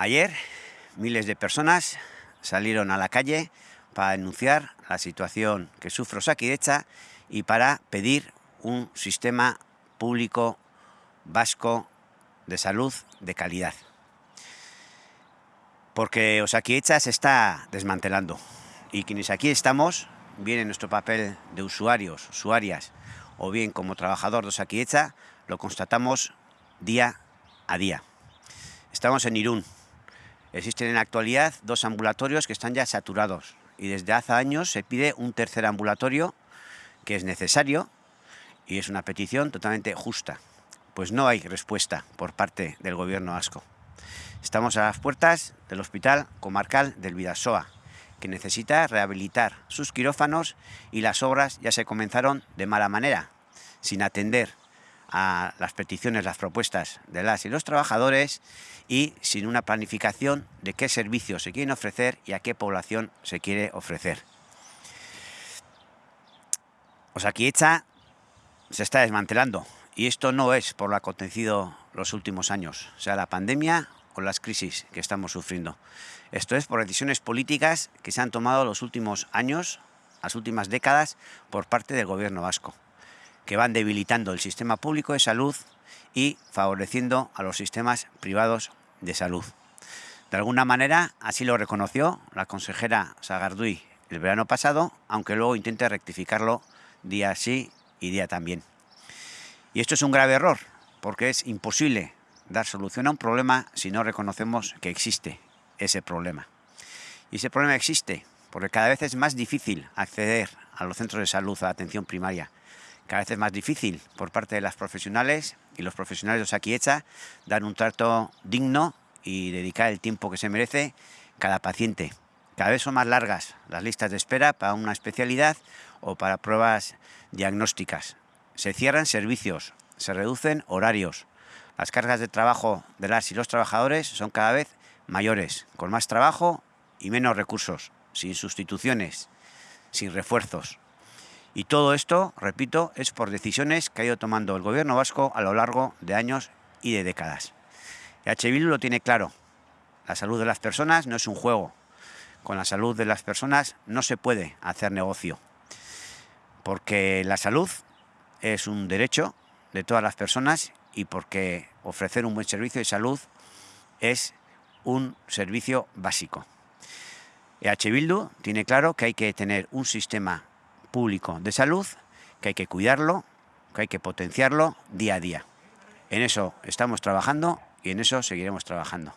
Ayer miles de personas salieron a la calle para denunciar la situación que sufre Osakidecha y para pedir un sistema público vasco de salud de calidad. Porque Osakidecha se está desmantelando y quienes aquí estamos, bien en nuestro papel de usuarios, usuarias o bien como trabajador de Osakidecha, lo constatamos día a día. Estamos en Irún, Existen en la actualidad dos ambulatorios que están ya saturados y desde hace años se pide un tercer ambulatorio que es necesario y es una petición totalmente justa. Pues no hay respuesta por parte del gobierno vasco. Estamos a las puertas del Hospital Comarcal del Vidasoa, que necesita rehabilitar sus quirófanos y las obras ya se comenzaron de mala manera, sin atender a las peticiones, las propuestas de las y los trabajadores y sin una planificación de qué servicios se quieren ofrecer y a qué población se quiere ofrecer. Osakidecha se está desmantelando y esto no es por lo acontecido los últimos años, sea la pandemia o las crisis que estamos sufriendo. Esto es por decisiones políticas que se han tomado los últimos años, las últimas décadas, por parte del gobierno vasco que van debilitando el sistema público de salud y favoreciendo a los sistemas privados de salud. De alguna manera, así lo reconoció la consejera Sagarduy el verano pasado, aunque luego intente rectificarlo día sí y día también. Y esto es un grave error, porque es imposible dar solución a un problema si no reconocemos que existe ese problema. Y ese problema existe porque cada vez es más difícil acceder a los centros de salud, a la atención primaria, cada vez es más difícil por parte de las profesionales y los profesionales de Osakidecha dar un trato digno y dedicar el tiempo que se merece cada paciente. Cada vez son más largas las listas de espera para una especialidad o para pruebas diagnósticas. Se cierran servicios, se reducen horarios. Las cargas de trabajo de las y los trabajadores son cada vez mayores, con más trabajo y menos recursos, sin sustituciones, sin refuerzos. Y todo esto, repito, es por decisiones que ha ido tomando el gobierno vasco a lo largo de años y de décadas. EH Bildu lo tiene claro, la salud de las personas no es un juego, con la salud de las personas no se puede hacer negocio, porque la salud es un derecho de todas las personas y porque ofrecer un buen servicio de salud es un servicio básico. EH Bildu tiene claro que hay que tener un sistema público de salud, que hay que cuidarlo, que hay que potenciarlo día a día. En eso estamos trabajando y en eso seguiremos trabajando.